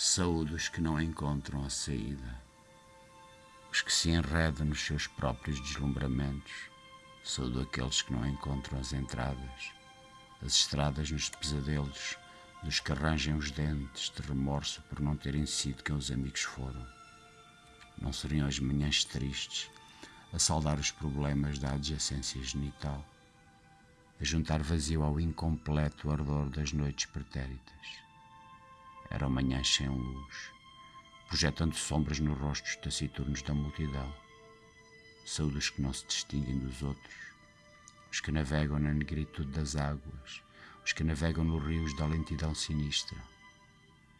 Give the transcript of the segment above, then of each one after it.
Saúde que não encontram a saída, os que se enredam nos seus próprios deslumbramentos. Saúdo aqueles que não encontram as entradas, as estradas nos pesadelos, dos que arranjam os dentes de remorso por não terem sido quem os amigos foram. Não seriam as manhãs tristes a saudar os problemas da adjacência genital, a juntar vazio ao incompleto ardor das noites pretéritas eram manhãs sem luz, projetando sombras nos rostos taciturnos da multidão. Saúde os que não se distinguem dos outros, os que navegam na negritude das águas, os que navegam nos rios da lentidão sinistra,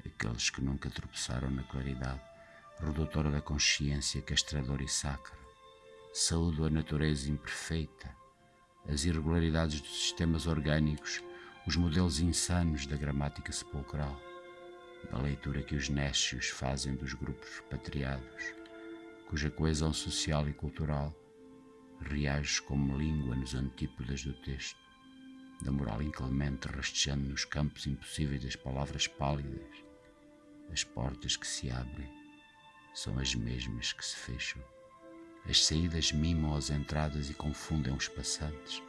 aqueles que nunca tropeçaram na claridade, redutora da consciência castradora e sacra. Saúdo a natureza imperfeita, as irregularidades dos sistemas orgânicos, os modelos insanos da gramática sepulcral da leitura que os nécios fazem dos grupos repatriados, cuja coesão social e cultural reage como língua nos antípodas do texto, da moral inclemente rastejando nos campos impossíveis das palavras pálidas. As portas que se abrem são as mesmas que se fecham. As saídas mimam as entradas e confundem os passantes.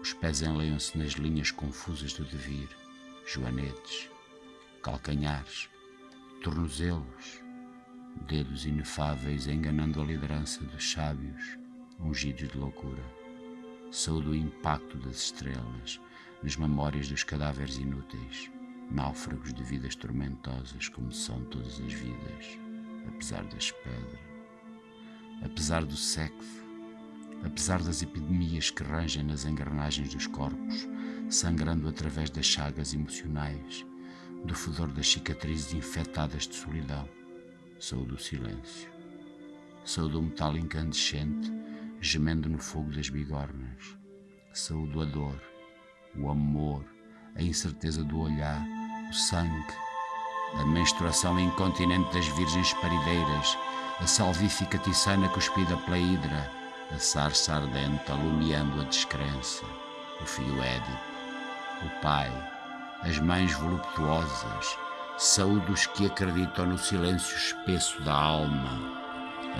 Os pés enleiam-se nas linhas confusas do devir, joanetes, calcanhares, tornozelos, dedos inefáveis enganando a liderança dos sábios, ungidos de loucura. Saúde o impacto das estrelas nas memórias dos cadáveres inúteis, náufragos de vidas tormentosas como são todas as vidas, apesar das pedras, apesar do sexo, apesar das epidemias que rangem nas engrenagens dos corpos, sangrando através das chagas emocionais, do fedor das cicatrizes infectadas de solidão. Sou do silêncio. Sou do metal incandescente, gemendo no fogo das bigornas. Sou do dor, o amor, a incerteza do olhar, o sangue, a menstruação incontinente das virgens parideiras, a salvífica tiçana cuspida pela hidra, a sarça ardente alumiando a descrença, o filho Édipo, o pai, as mães voluptuosas, saúde que acreditam no silêncio espesso da alma,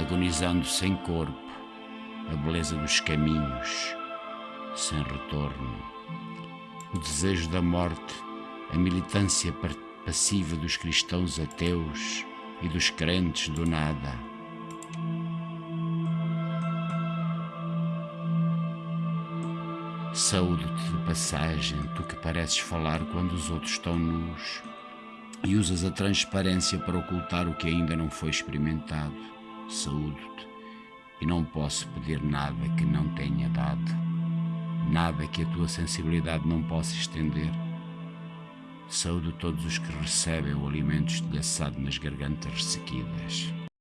agonizando sem corpo, a beleza dos caminhos, sem retorno, o desejo da morte, a militância passiva dos cristãos ateus e dos crentes do nada Saúde-te de passagem, tu que pareces falar quando os outros estão nus e usas a transparência para ocultar o que ainda não foi experimentado. Saúdo-te e não posso pedir nada que não tenha dado, nada que a tua sensibilidade não possa estender. Saúdo todos os que recebem o alimento estilhaçado nas gargantas ressequidas.